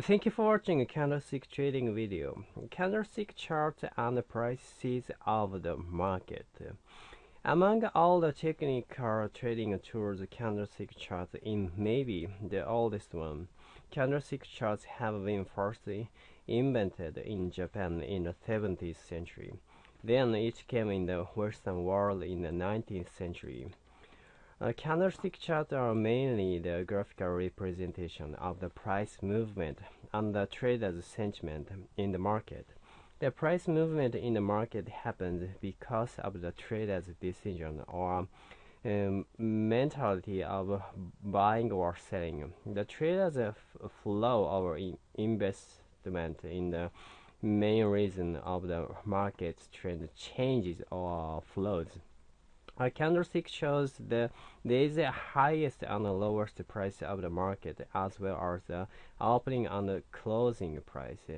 Thank you for watching a candlestick trading video. Candlestick chart and prices of the market. Among all the technical trading tools, candlestick charts in maybe the oldest one. Candlestick charts have been first invented in Japan in the 17th century. Then it came in the Western world in the 19th century. Uh, candlestick charts are mainly the graphical representation of the price movement and the trader's sentiment in the market. The price movement in the market happens because of the trader's decision or um, mentality of buying or selling. The trader's flow of in investment in the main reason of the market's trend changes or flows. A candlestick shows the there is the highest and the lowest price of the market as well as the opening and the closing price.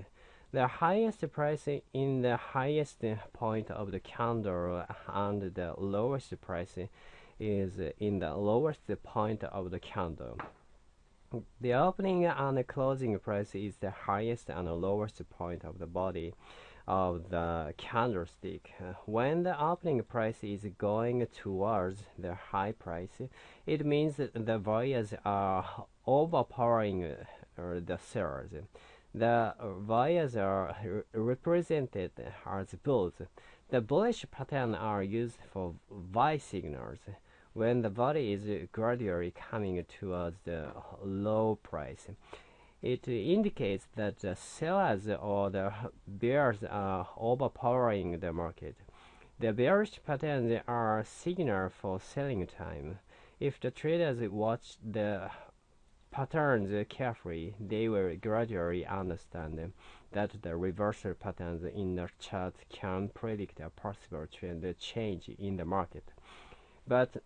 The highest price in the highest point of the candle and the lowest price is in the lowest point of the candle. The opening and the closing price is the highest and the lowest point of the body of the candlestick. When the opening price is going towards the high price, it means the buyers are overpowering uh, the sellers. The buyers are represented as bulls. The bullish pattern are used for buy signals when the body is gradually coming towards the low price. It indicates that the sellers or the bears are overpowering the market. The bearish patterns are a signal for selling time. If the traders watch the patterns carefully, they will gradually understand that the reversal patterns in the chart can predict a possible trend change in the market. But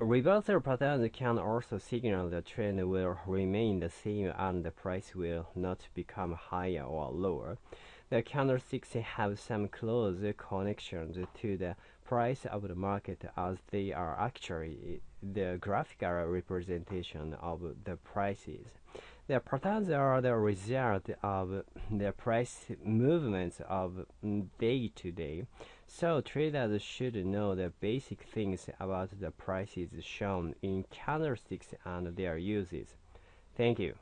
Reversal patterns can also signal the trend will remain the same and the price will not become higher or lower. The candlesticks have some close connections to the price of the market as they are actually the graphical representation of the prices. The patterns are the result of the price movements of day to day, so traders should know the basic things about the prices shown in candlesticks and their uses. Thank you.